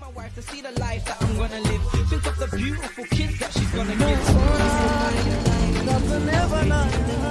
my wife to see the life that I'm gonna live. Think of the beautiful kids that she's gonna give. Nothing ever, nothing